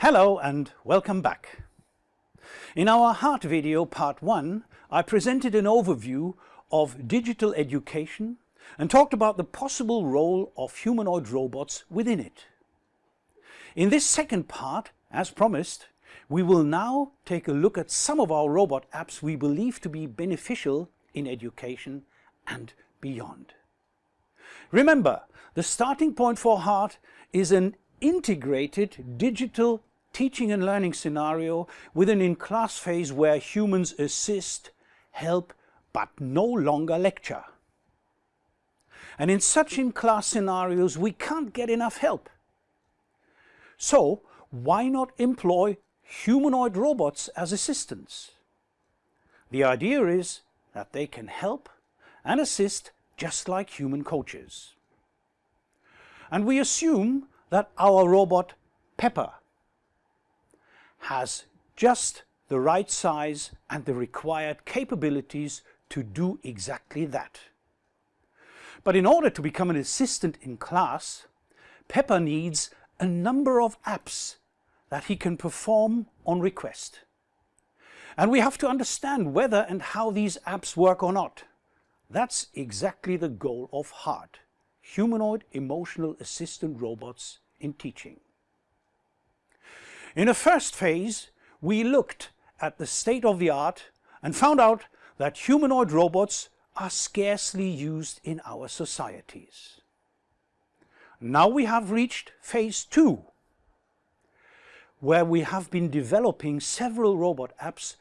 Hello and welcome back. In our heart video part 1 I presented an overview of digital education and talked about the possible role of humanoid robots within it. In this second part, as promised, we will now take a look at some of our robot apps we believe to be beneficial in education and beyond. Remember, the starting point for HEART is an integrated digital teaching and learning scenario with an in-class phase where humans assist, help, but no longer lecture. And in such in-class scenarios we can't get enough help. So why not employ humanoid robots as assistants? The idea is that they can help and assist just like human coaches. And we assume that our robot Pepper has just the right size and the required capabilities to do exactly that. But in order to become an assistant in class, Pepper needs a number of apps that he can perform on request. And we have to understand whether and how these apps work or not. That's exactly the goal of HEART, Humanoid Emotional Assistant Robots in Teaching. In a first phase, we looked at the state of the art and found out that humanoid robots are scarcely used in our societies. Now we have reached phase two, where we have been developing several robot apps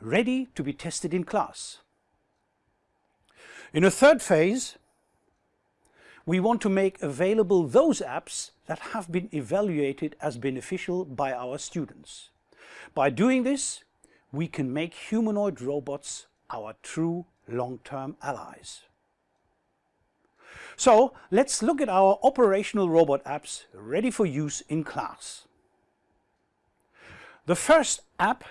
ready to be tested in class. In a third phase, we want to make available those apps that have been evaluated as beneficial by our students. By doing this, we can make humanoid robots our true long-term allies. So let's look at our operational robot apps ready for use in class. The first app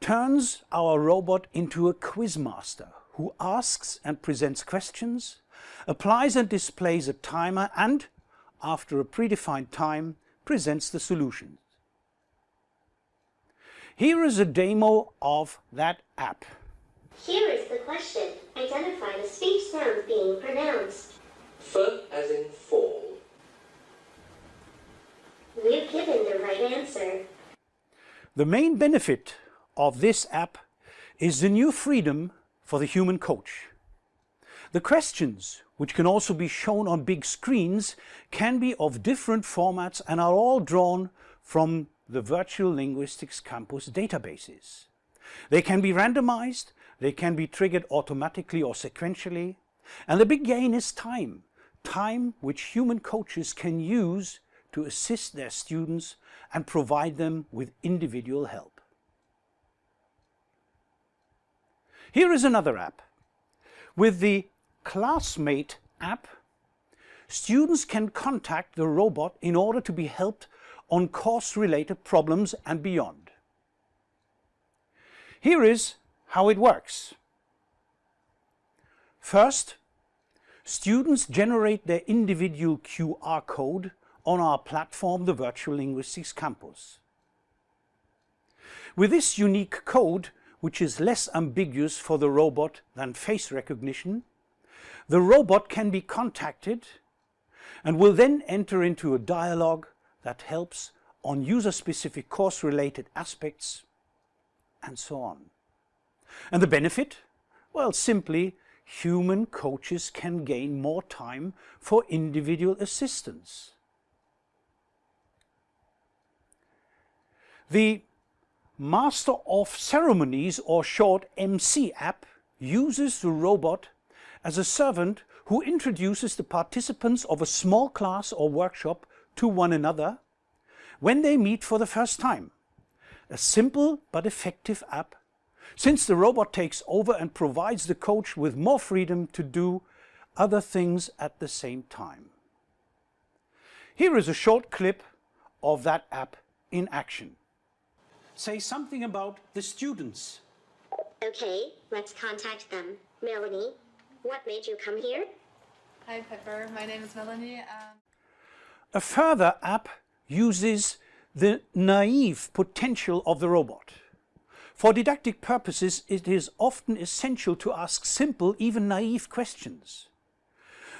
turns our robot into a quizmaster who asks and presents questions, applies and displays a timer and, after a predefined time, presents the solutions. Here is a demo of that app. Here is the question. Identify the speech sound being pronounced. F as in fall. We've given the right answer. The main benefit of this app is the new freedom for the human coach. The questions, which can also be shown on big screens, can be of different formats and are all drawn from the Virtual Linguistics Campus databases. They can be randomized, they can be triggered automatically or sequentially, and the big gain is time, time which human coaches can use to assist their students and provide them with individual help. Here is another app. With the Classmate app, students can contact the robot in order to be helped on course-related problems and beyond. Here is how it works. First, students generate their individual QR code on our platform, the Virtual Linguistics Campus. With this unique code, which is less ambiguous for the robot than face recognition, the robot can be contacted and will then enter into a dialogue that helps on user-specific course-related aspects and so on. And the benefit? Well, simply human coaches can gain more time for individual assistance. The Master of Ceremonies or short MC app uses the robot as a servant who introduces the participants of a small class or workshop to one another when they meet for the first time. A simple but effective app since the robot takes over and provides the coach with more freedom to do other things at the same time. Here is a short clip of that app in action. Say something about the students. Okay, let's contact them. Melanie, what made you come here? Hi Pepper, my name is Melanie. Um... A further app uses the naive potential of the robot. For didactic purposes, it is often essential to ask simple, even naive questions.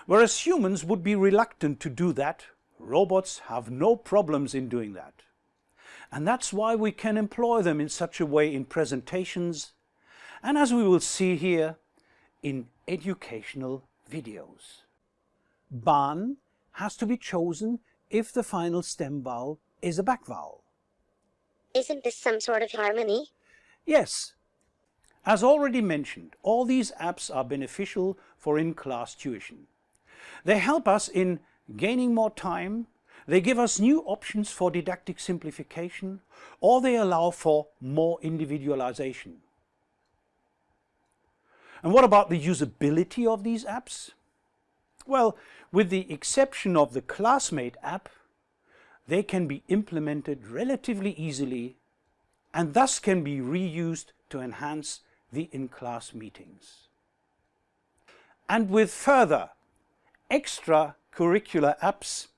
Whereas humans would be reluctant to do that, robots have no problems in doing that. And that's why we can employ them in such a way in presentations, and as we will see here, in educational videos. Ban has to be chosen if the final stem vowel is a back vowel. Isn't this some sort of harmony? Yes. As already mentioned, all these apps are beneficial for in-class tuition. They help us in gaining more time, they give us new options for didactic simplification, or they allow for more individualization. And what about the usability of these apps? Well, with the exception of the Classmate app, they can be implemented relatively easily and thus can be reused to enhance the in-class meetings. And with further extracurricular apps,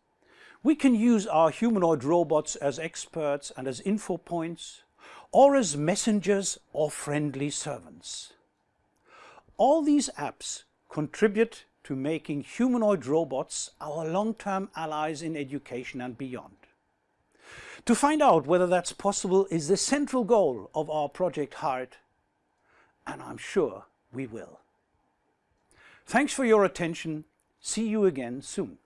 we can use our humanoid robots as experts and as info points, or as messengers or friendly servants. All these apps contribute to making humanoid robots our long-term allies in education and beyond. To find out whether that's possible is the central goal of our Project HEART, and I'm sure we will. Thanks for your attention. See you again soon.